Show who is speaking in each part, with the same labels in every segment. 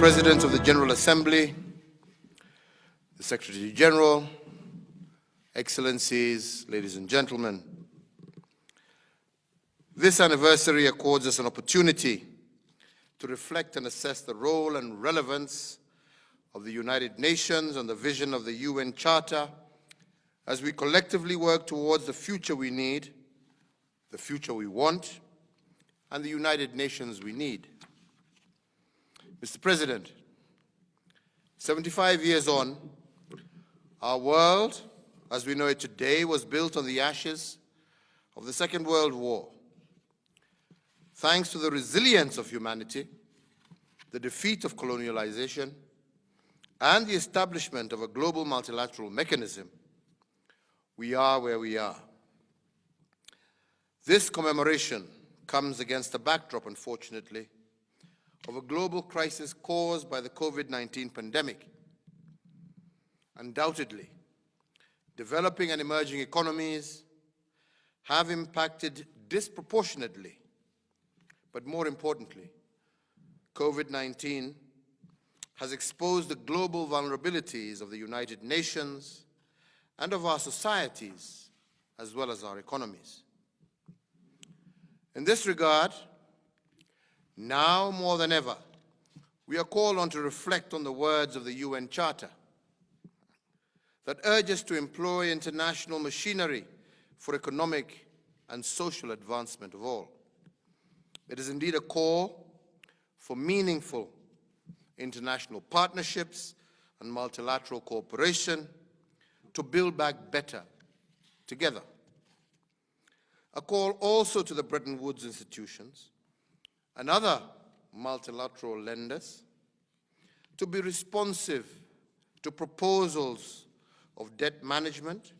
Speaker 1: President of the General Assembly, the Secretary General, Excellencies, ladies and gentlemen, this anniversary accords us an opportunity to reflect and assess the role and relevance of the United Nations and the vision of the UN Charter as we collectively work towards the future we need, the future we want, and the United Nations we need. Mr. President, 75 years on, our world, as we know it today, was built on the ashes of the Second World War. Thanks to the resilience of humanity, the defeat of colonialization, and the establishment of a global multilateral mechanism, we are where we are. This commemoration comes against a backdrop, unfortunately, of a global crisis caused by the COVID-19 pandemic. Undoubtedly, developing and emerging economies have impacted disproportionately, but more importantly, COVID-19 has exposed the global vulnerabilities of the United Nations and of our societies, as well as our economies. In this regard, now more than ever, we are called on to reflect on the words of the UN Charter that urge us to employ international machinery for economic and social advancement of all. It is indeed a call for meaningful international partnerships and multilateral cooperation to build back better together. A call also to the Bretton Woods institutions and other multilateral lenders to be responsive to proposals of debt management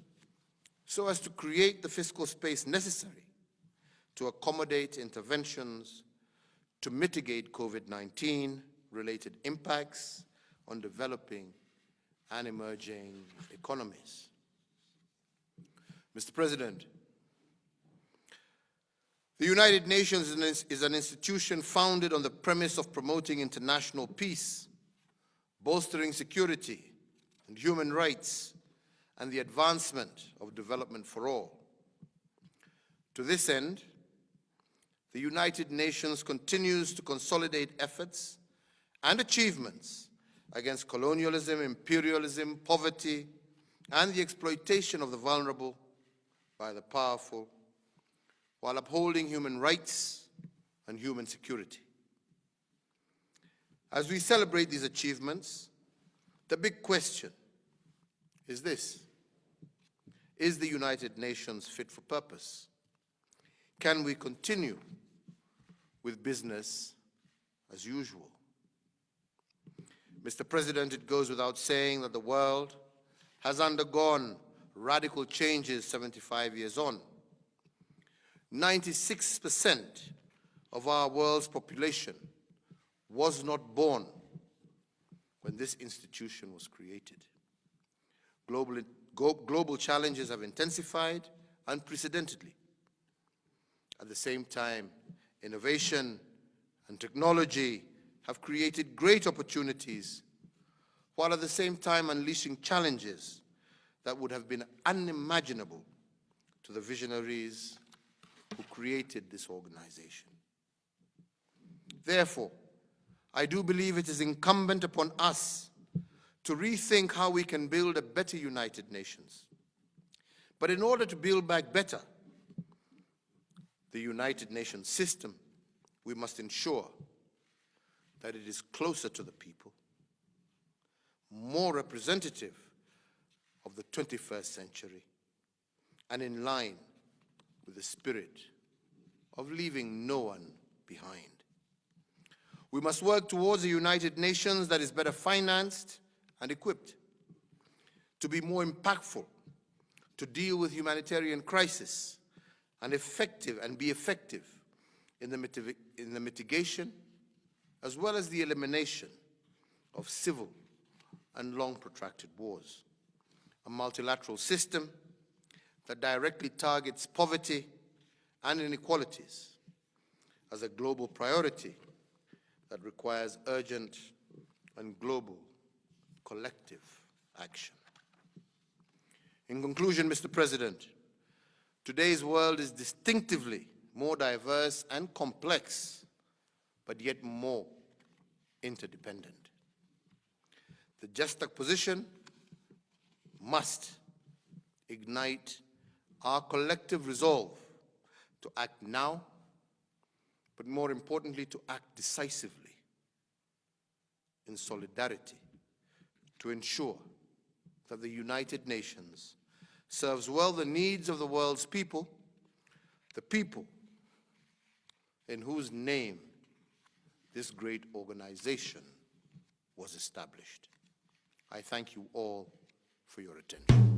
Speaker 1: so as to create the fiscal space necessary to accommodate interventions to mitigate COVID-19 related impacts on developing and emerging economies. Mr. President, the United Nations is an institution founded on the premise of promoting international peace, bolstering security and human rights, and the advancement of development for all. To this end, the United Nations continues to consolidate efforts and achievements against colonialism, imperialism, poverty, and the exploitation of the vulnerable by the powerful, while upholding human rights and human security. As we celebrate these achievements, the big question is this. Is the United Nations fit for purpose? Can we continue with business as usual? Mr. President, it goes without saying that the world has undergone radical changes 75 years on. 96% of our world's population was not born when this institution was created. Global, global challenges have intensified unprecedentedly. At the same time, innovation and technology have created great opportunities, while at the same time unleashing challenges that would have been unimaginable to the visionaries created this organization. Therefore, I do believe it is incumbent upon us to rethink how we can build a better United Nations. But in order to build back better, the United Nations system, we must ensure that it is closer to the people, more representative of the 21st century, and in line with the spirit of leaving no one behind. We must work towards a United Nations that is better financed and equipped to be more impactful, to deal with humanitarian crisis and effective and be effective in the, in the mitigation as well as the elimination of civil and long protracted wars. A multilateral system that directly targets poverty and inequalities as a global priority that requires urgent and global collective action. In conclusion, Mr. President, today's world is distinctively more diverse and complex, but yet more interdependent. The juxtaposition must ignite our collective resolve to act now, but more importantly, to act decisively in solidarity to ensure that the United Nations serves well the needs of the world's people, the people in whose name this great organization was established. I thank you all for your attention.